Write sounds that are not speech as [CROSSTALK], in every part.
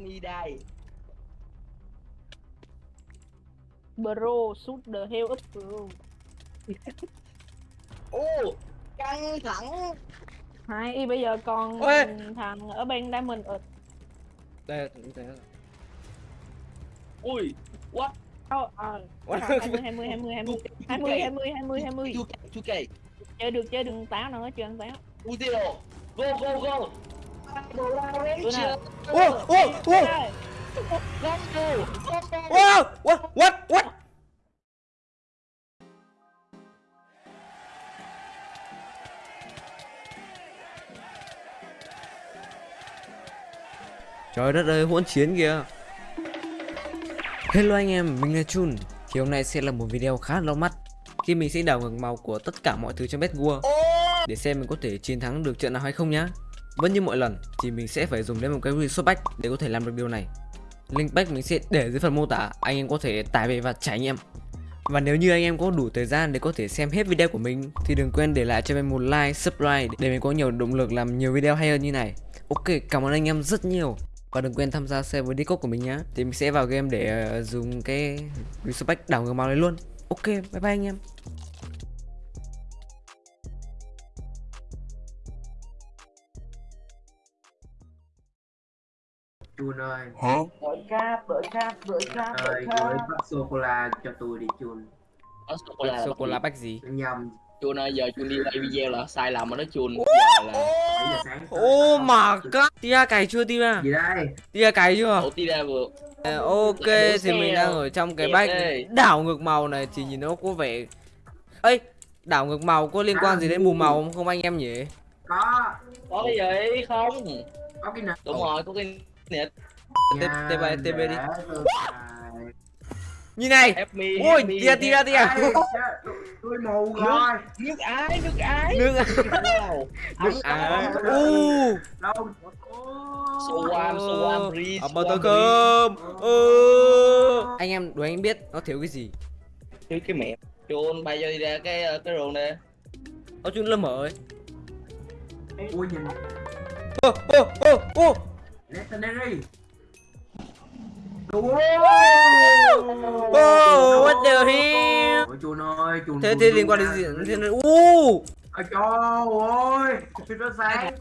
me die Bro, shoot the hell up bro. [LAUGHS] ô căng thẳng. Hay bây giờ còn Ôi. thằng ở bên Diamond ở đây đây ui what? Đâu ờ What? 20 20 20 20 20 20 20 20 2k 2k chơi được chơi được táo nữa chơi ăn táo? Ui zero go go go Go! Let's go! Wow! What? What? What? Trời đất ơi, hỗn chiến kìa Hello anh em, mình là Chun Thì hôm nay sẽ là một video khá lâu mắt Khi mình sẽ đảo ngược màu của tất cả mọi thứ trong Bet War Để xem mình có thể chiến thắng được trận nào hay không nhá vẫn như mọi lần thì mình sẽ phải dùng đến một cái resource pack để có thể làm được điều này. Link pack mình sẽ để dưới phần mô tả Anh em có thể tải về và trải nghiệm. Và nếu như anh em có đủ thời gian để có thể xem hết video của mình Thì đừng quên để lại cho mình một like, subscribe Để mình có nhiều động lực làm nhiều video hay hơn như này. Ok, cảm ơn anh em rất nhiều. Và đừng quên tham gia server Discord của mình nhá. Thì mình sẽ vào game để ờ, dùng cái resource pack đảo ngược màu này luôn. Ok, bye bye anh em. Chun ơi, Đổi cáp, đổi cáp, đổi cáp, ơi, gửi bắp sô-cô-la cho tôi đi Chun. Ở sô cô la Sô-cô-la pack gì? Nhầm, Chun ơi, giờ Chun đi quay video là sai lầm mà nó Chun. Giờ là 7 giờ sáng. Oh my god Tia cày chưa Tia? Gì đây? Tia cày chưa? Tí ra vừa Ờ, Ok thì mình đang ở trong cái bách đảo ngược màu này thì nhìn nó có vẻ ấy đảo ngược màu có liên quan gì đến mù màu không, không anh em nhỉ? Có, Có cái gì không? có cái nào? Đúng rồi, có cái nịt T- TB TB đi. để tôi xài. nhìn này. Me, tia tia tia. Tôi- mù rồi. Nước ái, nước ái. Nước nước à Đâu? u Đâu? So warm, so warm, breeze. Ở tơ cơm. ừ. anh em đố anh biết nó thiếu cái gì? Thiếu cái mẹ. Chun bay cho đi ra cái ờ, cái rừng nè. Nó chút lâm ở ấy Ui nhìn, ô ô ô ô Legendary. Đúng. Ô what the hell? Ôi Chun ơi, Chun thế thế liên quan đến gì? Thế này u Ôi trời ơi, tôi nó sáng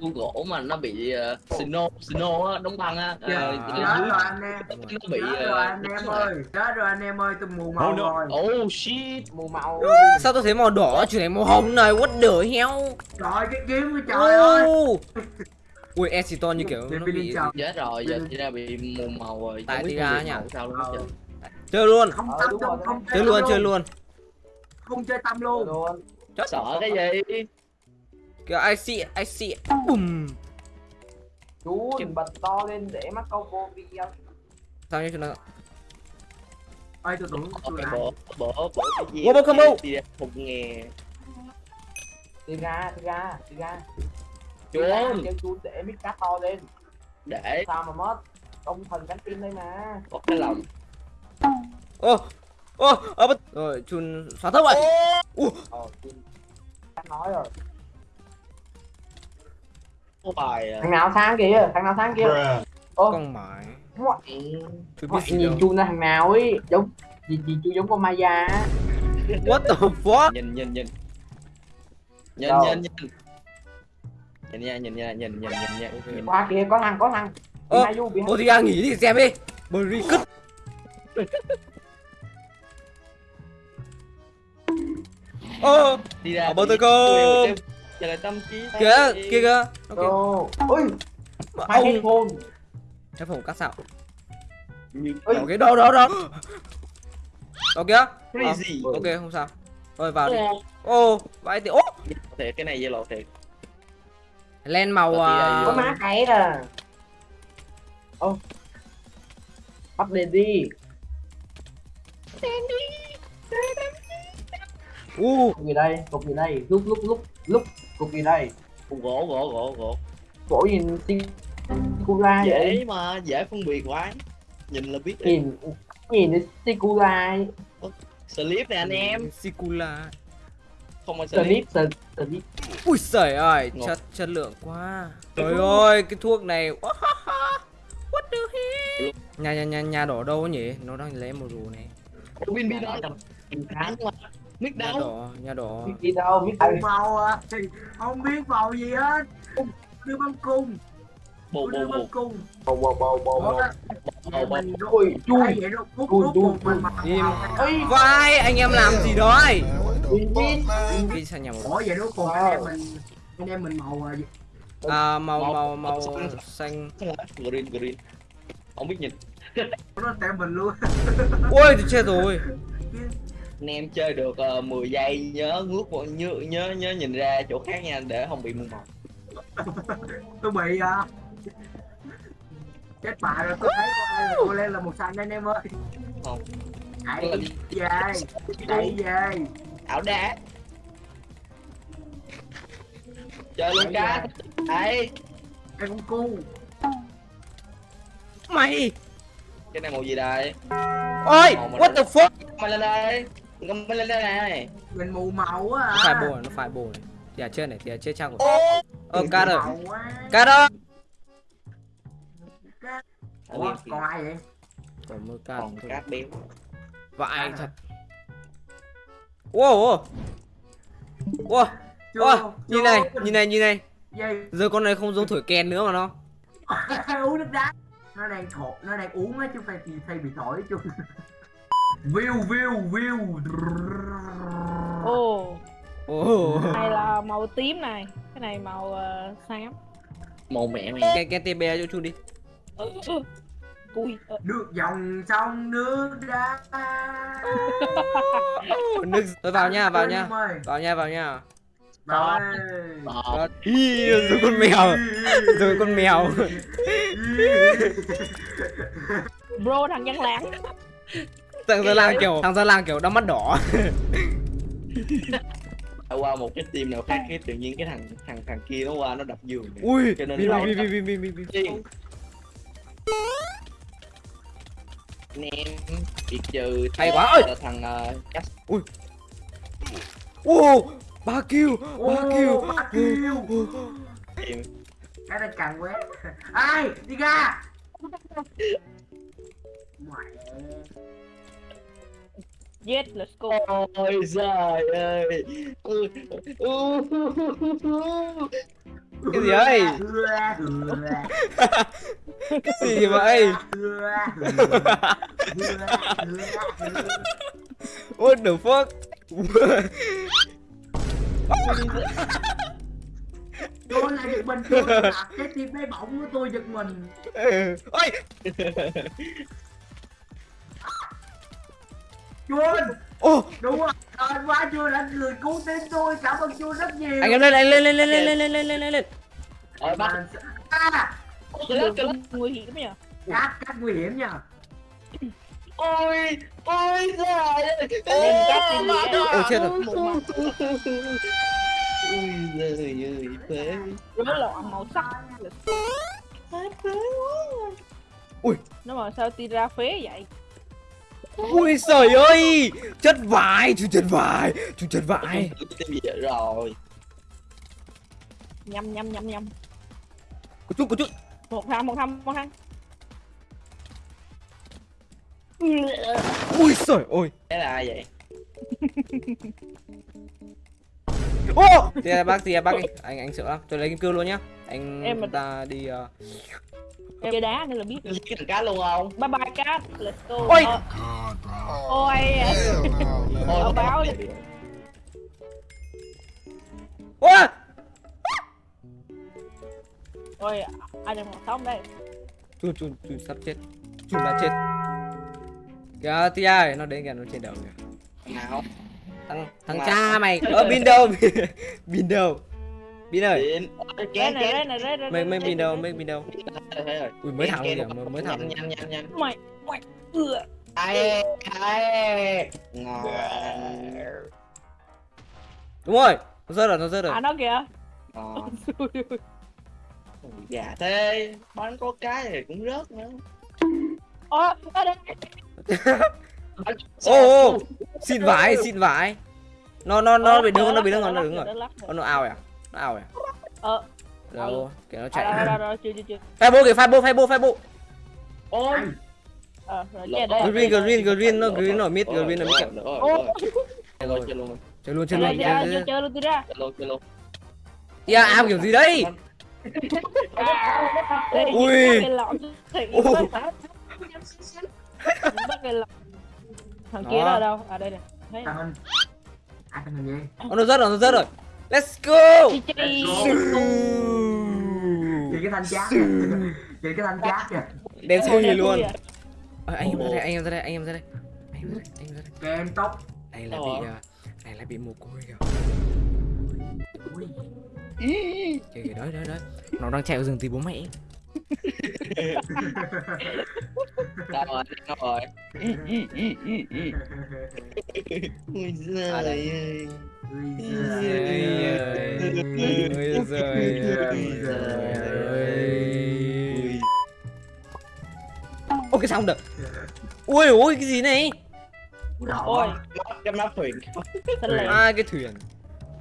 khu gỗ mà nó bị uh, snow snow á đóng băng á. Chết ờ, à. chết rồi anh em. nó bị Chết ờ, rồi anh em ơi. Chết rồi anh em ơi, tôi mù màu rồi. Oh shit Mù màu. sao tôi thấy màu đỏ? Chuyển thành màu hồng này what the hell? Trời cái kiếm của trời ơi. [LAUGHS] Ui Esiton như kiểu nó bị chết rồi giờ chỉ ra bị mù màu rồi Tại phân biệt nhỉ? sao luôn Ờ. chơi luôn. Không Ờ, tâm đúng không chơi luôn chơi luôn. Không chơi tâm luôn. Luôn. sợ cái gì? Kiểu I see I see bùm. Chú bật to lên để mắt câu vô video. sao như chúng nó Ơi tôi tưởng tôi Cái lại bộ bộ bộ cái gì bộ combo. Tira không nghe Đi ra, đi ra, đi ra. Chun ra, Kêu chú để mic cắt to lên. để Sao mà mất? Công thần cánh tim đây mà. có cái lòng ô ô ở bất rồi chun xóa thấp vậy Ờ, chú cắt nói rồi. bài à. Thằng nào sang kìa, thằng nào sang kìa. Ô, con mãi gì nhìn chú là thằng nào ấy. Giống, gì gì chú giống con Maya á. what the fuck nhìn nhìn nhìn nhìn Đâu? nhìn nhìn nhìn nha nhìn nha nhìn nhìn nhìn nha. Nhìn. Qua kìa, có thằng, có thằng. Ơ, ô thì nghỉ đi xem đi. Bri cứt ơ đi ra đi- tơ cơm. chờ lại tâm trí kìa kia kìa kìa. Ồ, ui, hai ông headphone. cái phòng cắt sạo ở cái đâu đó đó. Đó kìa crazy ok không sao. Rồi vào đi. Ô, vãi thì ô thiệt cái này yellow thiệt len màu Có à, là Có má cái à. Ô. Update đi. u Cục gì đây? Cục gì đây? Lúc lúc lúc lúc cục gì đây? Cục gỗ gỗ gỗ gỗ Gỗ nhìn xinh Sikula dễ vậy? mà dễ phân biệt quá nhìn là biết rồi. Nhìn nhìn Sikula slip nè anh em Sikula không có slip slip ui sởi ơi chất chất lượng quá trời ơi cái thuốc này what the hell nhà nhà nhà nhà đỏ đâu nhỉ nó đang lấy một rù này win win đó tháng mà Mic đâu? Nhà đỏ, nhà đỏ. Mic đâu? Mic đâu? Màu à. Không biết màu gì hết. Đưa băng cung. Bồ bồ bồ. Bồ bồ bồ bồ bồ. Bồ bồ. Chui. Chui. Chui. Chui. Vai anh em làm gì đó ấy? Biết đi sang nhà màu ủa vậy đâu còn anh em mình anh em mình màu à, gì? à, màu Màu- màu màu màu xanh. Green green. Không biết nhìn. Nó tem mình luôn. Ui thì chết rồi. Anh em chơi được uh, 10 giây nhớ ngước một nhớ nhớ nhớ nhìn ra chỗ khác nha để không bị mù màu [LAUGHS] tôi bị à. Chết bà rồi tôi thấy con ai là cô lên là một xanh anh em ơi. Không. đẩy về đẩy về ảo đá. Chơi luôn cá đấy cái con cu. Mày. Cái này màu gì đây? Ôi Màu what the fuck? Mày lên đây. Cầm mày lên đây này. Mình mù màu á nó à phải bồ này, nó phải bồ này à chết này thì à chết chắc rồi ô. Ờ mù rồi cá rồi còn ai vậy? Còn mưa cá còn cát béo vãi thật wow wow. Chưa, wow nhìn chưa. này nhìn này nhìn này. Gì giờ con này không giống thổi kèn nữa mà nó. [LAUGHS] Uống nước đá. Nó đang thổi nó đang uống á chứ không phải thì thay bị thổi chứ [LAUGHS] view view view. Ồ, ồ. Này là màu tím này. Cái này màu ờ, xám. Màu mẹ mày. Cái cái tb cho chú đi Ui, ờ, nước dòng sông nước đá. [LAUGHS] Nước tôi vào nha vào nha. Vào nha vào nha. Vào Ý, rồi con mèo. Rồi con mèo. Bro thằng dân lãng thằng gia lang kiểu thằng gia lang kiểu đau mắt đỏ. Qua một cái team nào khác cái tự nhiên cái thằng thằng thằng kia nó qua nó đập giường. Ui Cho nên bi bi bi bi bi bi bi Em bị trừ Hay quá ơi! thằng uh, chắc ô ba kill Ô, ba kill. ba kill. em. Cái này càng quét. Ai đi ra. Mẹ Yes, let's go. Ôi giời ơi. Cái gì ấy cái [LAUGHS] gì vậy what the fuck tôi là giật mình tôi là cái tim bé bỏng của tôi giật mình Ừ. ôi chuôn ô đúng rồi trời quá chuôn là người cứu tim tôi cảm ơn chuôn rất nhiều anh em lên anh lên lên lên lên lên lên lên lên lên lên ôi bắt Mà- à, Cái đường rất nguy hiểm nguy hiểm nha ôi ôi giời ơi. Lên cắt đi Ôi, chết rồi. ôi giời ơi phế Rối loạn màu sắc. Ui. Nó mà sao ti ra phế vậy? Ui trời ơi. Chất vải chú chất vải chú chất vải gì vậy rồi? Nhâm nhâm nhâm nhâm. Có chút có chút Một thằng một thằng một thằng ui trời ơi. Cái là ai vậy? Ô! Là bác thì là bác đi. Anh anh sợ lắm tôi lấy kim cương luôn nhá. Anh Em mà- ta đi uh... Em chơi đá nên là biết thằng cá luôn không? Bye bye cat Let's go. Ôi. Ờ, Ôi Ờ, báo đi. Ôi đang còn sống đây chun chun chun sắp chết. Chun đã chết. Kìa tia ơi nó đến kìa nó trên đầu kìa. Nào. Thằng thằng Nào. cha mày. [LAUGHS] Ở bin đâu? [LAUGHS] Bin đâu? Bin ơi. Đây này mấy mấy bin đâu mấy bin đâu? Ui mới thẳng kìa mới mới thẳng Nhanh nhanh nhanh Mày Mày Ừa ai ai. Ngon. Đúng rồi nó rớt rồi nó rớt rồi. À nó kìa. Ngon [LAUGHS] dạ thế bánh có cái thì cũng rớt nữa Ồ ở đây ô ô xin vải xin vải nó nó nó bị đứng nó bị đứng rồi nó đứng rồi rồi nó ao à nó ao à Ờ đâu kìa nó À, chạy rồi rồi rồi chưa chưa chưa phai bô kìa phai bô phai bô phai bô ôi Ờ, rồi Lột che tóc. đây. Green, green, green, nó Lột green, tóc. nó mid, Rồi, green, nó rồi, mid. rồi, rồi, Ô, rồi. Chơi luôn, chơi luôn, Chơi luôn, chơi chơi luôn. ra, chơi- chơi chơi luôn tôi ra. chơi luôn, chơi luôn. Ya, ao kiểu gì đấy? Đây, Ui. bắt cái lọ thì Ồ. bắt bắt cái lọ. Thằng kia ở đâu? À đây nè. Thấy gì Nó rớt rồi, nó rớt rồi. Let's go. Nhìn cái thanh chát kìa. Nhìn cái thanh chát kìa Đen xui Ôi, luôn. ui à. Ờ, anh em ra đây, anh em ra đây, anh em ra đây. Anh em ra đây, anh em ra đây. Kem tóc Này là Ờ. bị, à, này là bị mồ côi kìa. Trời ơi, đó đó đó Nó đang chạy vào rừng tìm bố mẹ. Sao rồi, sao rồi Ôi giời ơi Ôi giời ơi Ôi giời ơi cái xong được? Ôi ôi cái gì này? Ôi, đâm nắp thuyền À? Cái thuyền à?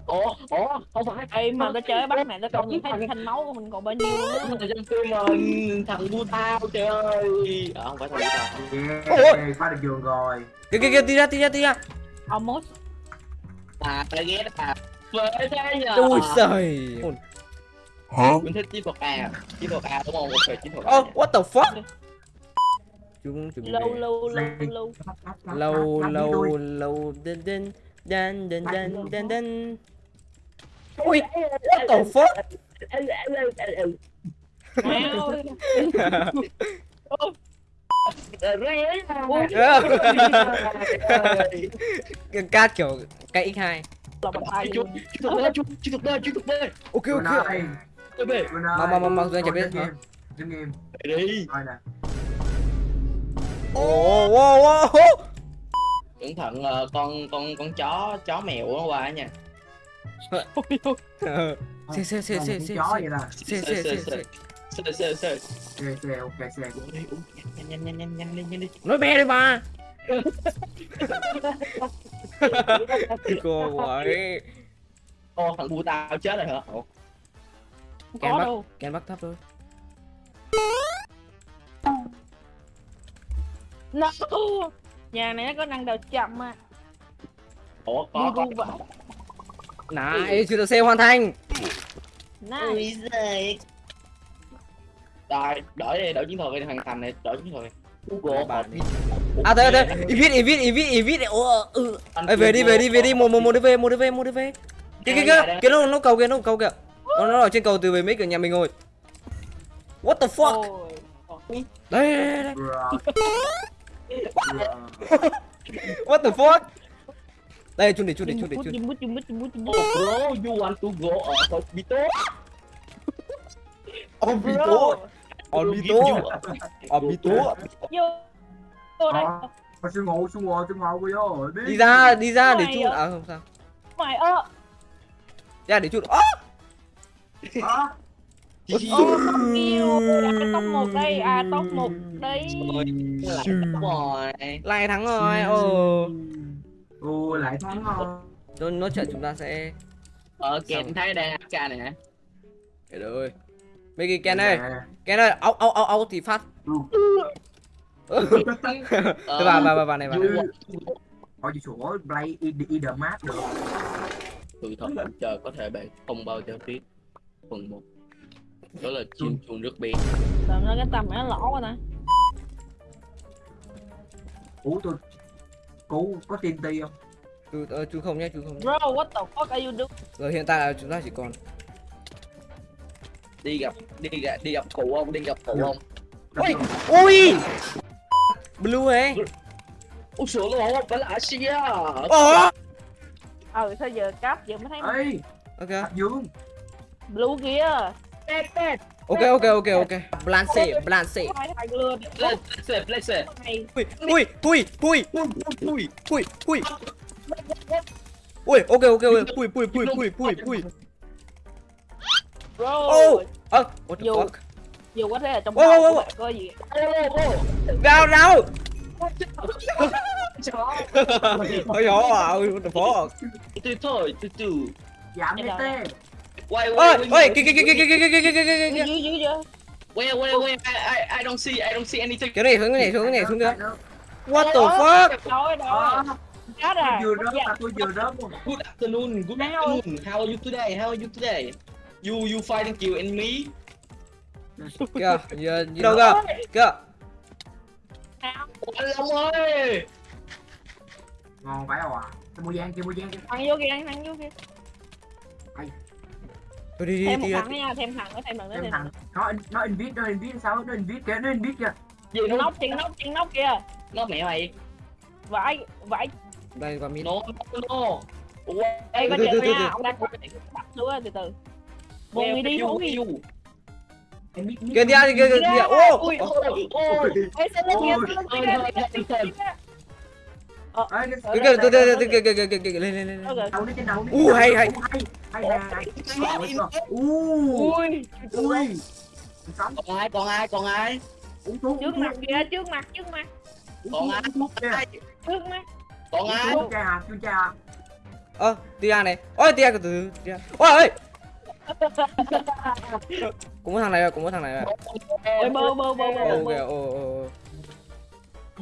Ủa, ủa, không phải. Ê mà nó chơi bắt này nó còn nhìn thấy thanh máu của mình còn bao nhiêu nữa. Trong phim mà thằng bu tao trời ơi. Ờ, không phải thằng bu tao. Yeah, phá được giường rồi Kìa kìa kìa đi ra đi ra đi ra. Almost. À, tao ghét à. Với thế nhờ. Ui giời. Mình thích chiến thuật A. Chiến thuật A đúng không? Ok, chiến thuật A. Oh what the fuck? Chúng chuẩn bị Lâu về. lâu lâu lâu. lâu lâu lâu đân đân đân đân đân đân đân. Ui, what the fuck? Cát kiểu cái x2 Chú thực đơn, chú thực đơn Ok, ok Mà, mà, mà, mà, Dương chả biết hả? Đứng im Đi Coi nè Ồ, wow, wow Cẩn thận ờ, con, con, con chó, chó mèo quá qua nha Xe xe xe Con xe xe chó vậy nè xe xe xe xe. Sơ sơ. xe xe ok xe nhanh nhanh nhanh nhanh nhanh nhanh đi. Nói bé đi mà. Cô ấy. Ô thằng bu tao chết rồi hả? Không có đâu. Kèn bắt thấp thôi. No. Nhà này nó có năng đầu chậm mà. Ủa có có. Này, chưa được xe hoàn thành. Nice. Giời. Rồi, đổi đi, đổi chiến thuật đi hoàn thành này, đổi chiến thuật đi. Google. À thế thế, invite invite invite invite. Ủa ừ. Ê, về đi về đi về đi một một một đi về một đi về một đi về. Kia kia kia, kia nó nó cầu kia nó cầu kìa. Nó nó ở trên cầu từ về mic ở nhà mình rồi. What the fuck? Ôi. Đây đây đây. [LAUGHS] What the fuck? Đây chun để chun để chun để chun. Oh bro, you want to go hospital? Obito. Obito. Obito. Vô. Vô đây. Thôi xuống ngủ xuống ngồi xuống ngồi vô Đi ra đi ra để chun. À không sao. Mày ơ. Ra để chun. Ơ. Ờ, Ô, không yêu. À, top một đây. À, top một đây. Rồi, lại đúng rồi. Lại thắng rồi. Ồ. Ồ lại thắng rồi Nó nó trận chúng ta sẽ Ờ, Ken thấy đang AFK này nè. Trời ơi. Mấy cái Ken ơi, Nè. Ken ơi, áo áo áo áo thì phát. Tôi vào vào vào vào này vào. Hỏi chị sủa play the map được Sự thật chờ có thể bạn không bao giờ biết. Phần 1 Đó là chim chuông nước biển. Tầm nó cái tầm nó lỗ quá nè. Ủa tôi Cú có TNT không? Chú ờ, chú không nhé, chú không. Bro, what the fuck are you doing? Rồi hiện tại là chúng ta chỉ còn Đi gặp đi gặp đi gặp cụ ông, đi gặp cụ ông. Ui! Ui! Blue ấy. Ủa sửa luôn không? Phải là Asia. Ồ! Ờ, sao giờ cáp giờ mới thấy Ê Ok. Dương blue kia. Tết tết. Ok ok ok ok. Lừa. Lên, lên, lên, lên. Này. Ui, ui, tui, Ui, ui, ui, ui. Ui, ok ok ok. Pui pui pui pui pui pui. Bro. Oh! Ơ, what the fuck? Dù có thể là trong Wow, wow, đầu wow, của bạn có gì. Nào nào. Chó. Giời ơi, what the fuck? Từ thôi, từ từ. Giảm Cái cái kia kia kia kia kia kia kia kia kia kia Dưới dưới dưới dưới. Where, where, where? I, I, I don't see, I don't see anything. Cái này cái này cái này xuống kìa. nước. What the fuck? Rồi Ờ, rồi. Chết rồi. tôi vừa rớt mà tôi vừa rớt luôn Good afternoon, good afternoon. How are you today? How are you today? You, you fighting kill enemy? Kìa, giờ đâu kìa? Kìa. Anh Long ơi! ngon phải không ạ mua giang kia mua giang kia thằng vô kia thằng vô kia Đi đi thêm một đi. thằng nữa nha thêm thằng nữa thêm thằng nữa thêm thằng nó nó invite nó invite sao nó invite kìa nó invite kìa Gì nó nóc chuyện nóc chuyện nóc kia nó mẹ mày? vãi vãi Đây qua mid. No, no. Ủa, đây có từ. nha ông đang á, từ từ người đi you. invite Kìa kìa kìa kìa kìa. Ô. Ôi, ôi. Ôi, ôi, kia, ôi, ôi, Ờ, Kìa kìa từ từ từ kìa kìa kìa kìa kìa lên lên lên. ờ, rồi. đầu nó trên đầu nó U, hay, hay. hay hay hay hay u ui ui sống Còn ai, còn ai, còn ai? uống thuốc trước mặt kìa trước mặt trước mặt Còn ai? uống thuốc kìa Ai? trước mắt Còn ai? chú cha à chú cha à Ơ, Tia này. Ôi Tia từ từ. Tia. Ôi ơi. Cũng có thằng này rồi, cũng có thằng này rồi. Ôi, bơ bơ bơ bơ ô ô. ô.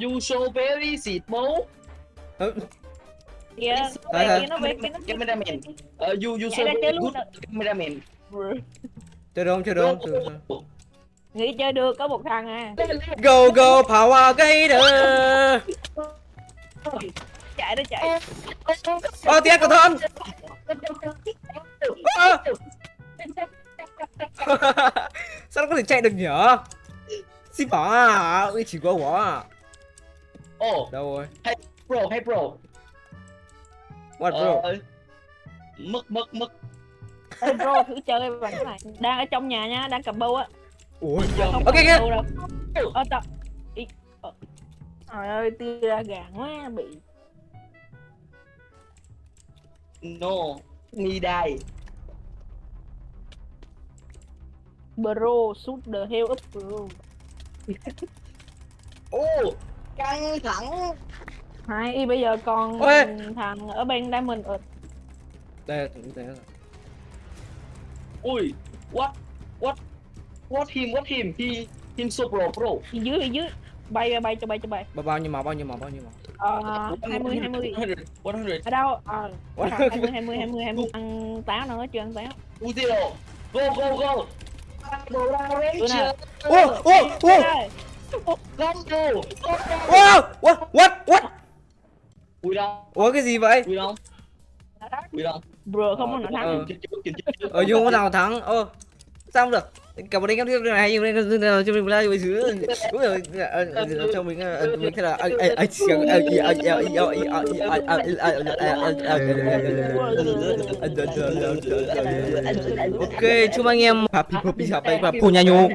You so very. Ơ, kìa Thôi, về thôi. kia nó về kia nó Cameraman. Uh, you, you luôn good nè. cameraman. Chơi không? Chơi không? nghĩ chơi được có một thằng à Go go Power Gator. chạy nó chạy Ơ Tia cẩn thận. Ơ. Sao nó có thể chạy được nhỉ? Xin bỏ à, chỉ có à. Oh, Đâu rồi? Bro, hey bro. What bro? Ờ, mất, mất, mất. Ê, bro thử chơi bằng cái này đang ở trong nhà nha đang cầm bâu á Ui. không Ok, bâu đâu ờ tập ờ. trời ơi tia ra gàn quá bị No, me die. bro shoot the hell up bro [LAUGHS] Oh, căng thẳng. Hai bây giờ còn Ôi. thằng ở bên diamond ở Đây, đây. đây. Ui, what, what, what him, what him, he, him so pro, phía dưới dưới bay bay bay cho bay cho bay Bao bao nhiêu màu, bao nhiêu màu, bao nhiêu màu. ờ hai mươi hai mươi 100, 100. ở đâu ờ What? hai mươi hai mươi hai mươi hai mươi ăn táo nữa chưa ăn táo Uzero, go, go, go. Nào? Ô, ô, ô. Ê, Combo. Wow, what, what, what? Ui đâu, Ủa cái gì vậy? ui đâu, ui đâu. bro không có nào thắng Ờ. Dùng có nào thắng? Ơ. Sao không được? Cả một đêm các thứ này nhưng nên cho mình lại với thứ đúng rồi cho mình mình thế là anh anh anh xiềng anh anh ok chúc anh em happy happy happy và phô nha nhô